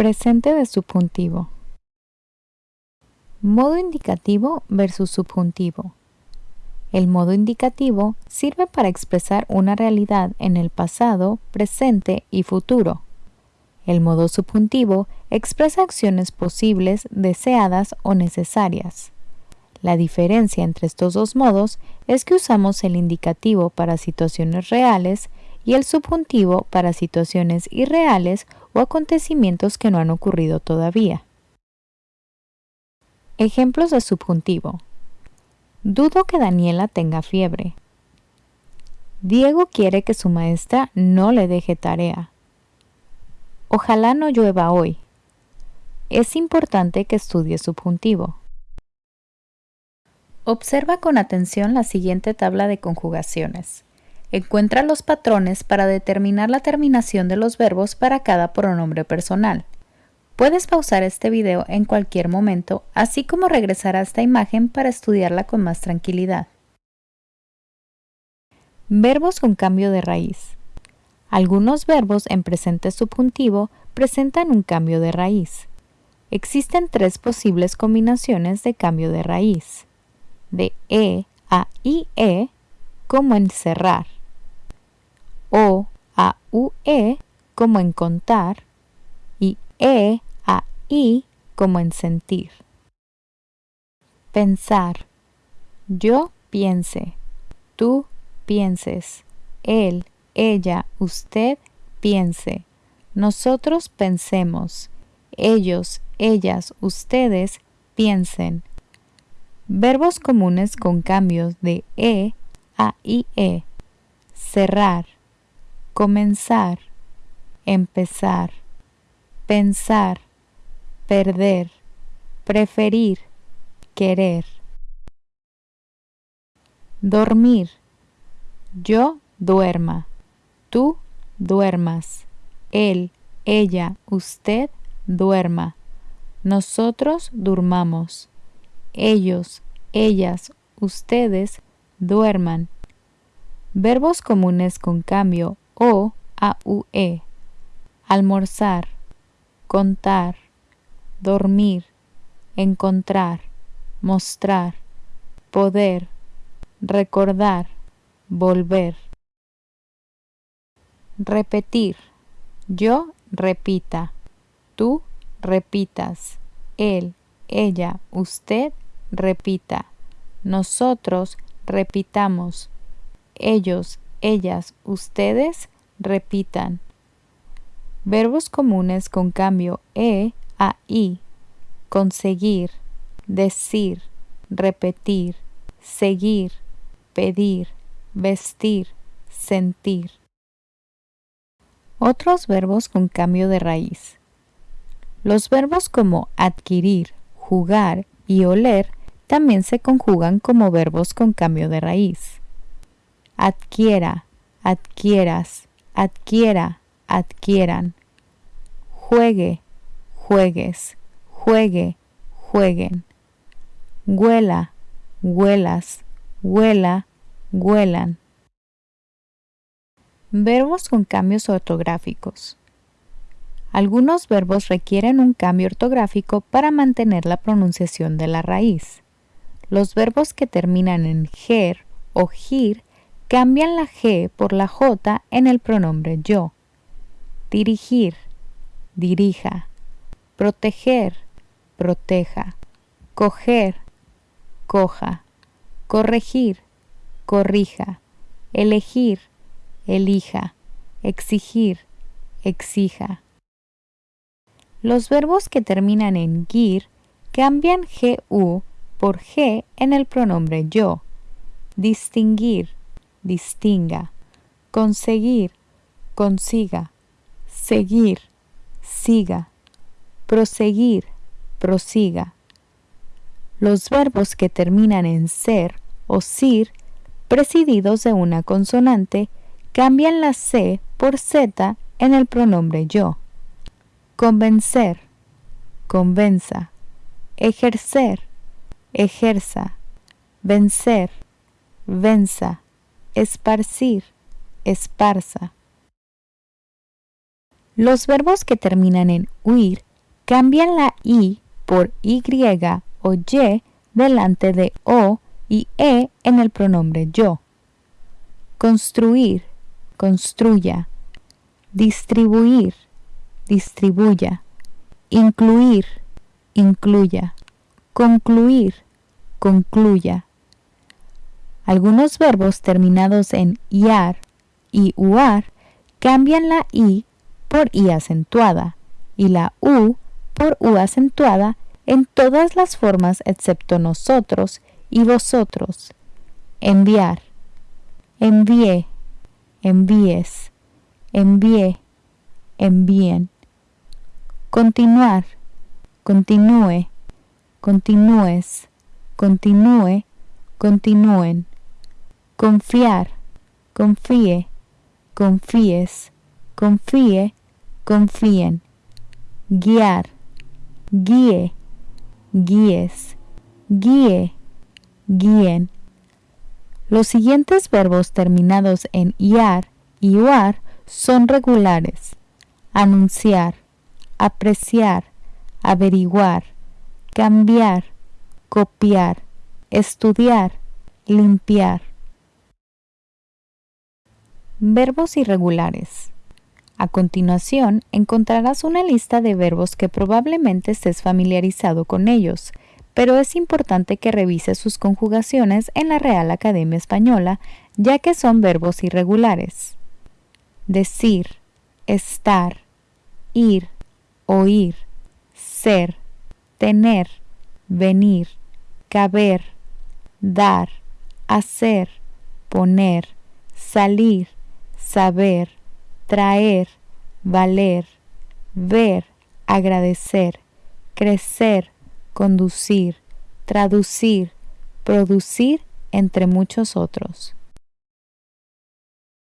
Presente de subjuntivo. Modo indicativo versus subjuntivo. El modo indicativo sirve para expresar una realidad en el pasado, presente y futuro. El modo subjuntivo expresa acciones posibles, deseadas o necesarias. La diferencia entre estos dos modos es que usamos el indicativo para situaciones reales y el subjuntivo para situaciones irreales o acontecimientos que no han ocurrido todavía. Ejemplos de subjuntivo. Dudo que Daniela tenga fiebre. Diego quiere que su maestra no le deje tarea. Ojalá no llueva hoy. Es importante que estudie subjuntivo. Observa con atención la siguiente tabla de conjugaciones. Encuentra los patrones para determinar la terminación de los verbos para cada pronombre personal. Puedes pausar este video en cualquier momento, así como regresar a esta imagen para estudiarla con más tranquilidad. Verbos con cambio de raíz. Algunos verbos en presente subjuntivo presentan un cambio de raíz. Existen tres posibles combinaciones de cambio de raíz. De E a IE, como en cerrar o a UE como en contar y E a I como en sentir. Pensar. Yo piense. Tú pienses. Él, ella, usted piense. Nosotros pensemos. Ellos, ellas, ustedes piensen. Verbos comunes con cambios de E a IE. Cerrar comenzar, empezar, pensar, perder, preferir, querer. Dormir. Yo duerma, tú duermas, él, ella, usted duerma, nosotros durmamos, ellos, ellas, ustedes duerman. Verbos comunes con cambio o AUE. Almorzar, contar, dormir, encontrar, mostrar, poder, recordar, volver. Repetir. Yo repita. Tú repitas. Él, ella, usted repita. Nosotros repitamos. Ellos, ellas, ustedes repitan. Verbos comunes con cambio E a I. Conseguir, decir, repetir, seguir, pedir, vestir, sentir. Otros verbos con cambio de raíz. Los verbos como adquirir, jugar y oler también se conjugan como verbos con cambio de raíz adquiera, adquieras, adquiera, adquieran. Juegue, juegues, juegue, jueguen. Huela, huelas, huela, huelan. Verbos con cambios ortográficos. Algunos verbos requieren un cambio ortográfico para mantener la pronunciación de la raíz. Los verbos que terminan en ger o gir cambian la G por la J en el pronombre yo. Dirigir, dirija. Proteger, proteja. Coger, coja. Corregir, corrija. Elegir, elija. Exigir, exija. Los verbos que terminan en gir cambian GU por G en el pronombre yo. Distinguir, distinga, conseguir, consiga, seguir, siga, proseguir, prosiga. Los verbos que terminan en ser o sir, presididos de una consonante, cambian la C por Z en el pronombre yo. Convencer, convenza, ejercer, ejerza, vencer, venza, esparcir, esparza. Los verbos que terminan en huir cambian la I por Y o Y delante de O y E en el pronombre yo. Construir, construya. Distribuir, distribuya. Incluir, incluya. Concluir, concluya. Algunos verbos terminados en iar y uar cambian la i por i acentuada y la u por u acentuada en todas las formas excepto nosotros y vosotros. Enviar. Envié. Envíes. Envié. Envíen. Continuar. Continúe. Continúes. Continúe. Continúen. Confiar. Confíe. Confíes. Confíe. Confíen. Guiar. Guíe. Guíes. Guíe guíen. Los siguientes verbos terminados en iar y uar son regulares. Anunciar, apreciar, averiguar, cambiar, copiar, estudiar, limpiar. Verbos irregulares. A continuación encontrarás una lista de verbos que probablemente estés familiarizado con ellos, pero es importante que revise sus conjugaciones en la Real Academia Española, ya que son verbos irregulares. Decir, estar, ir, oír, ser, tener, venir, caber, dar, hacer, poner, salir, saber, traer, valer, ver, agradecer, crecer, conducir, traducir, producir, entre muchos otros.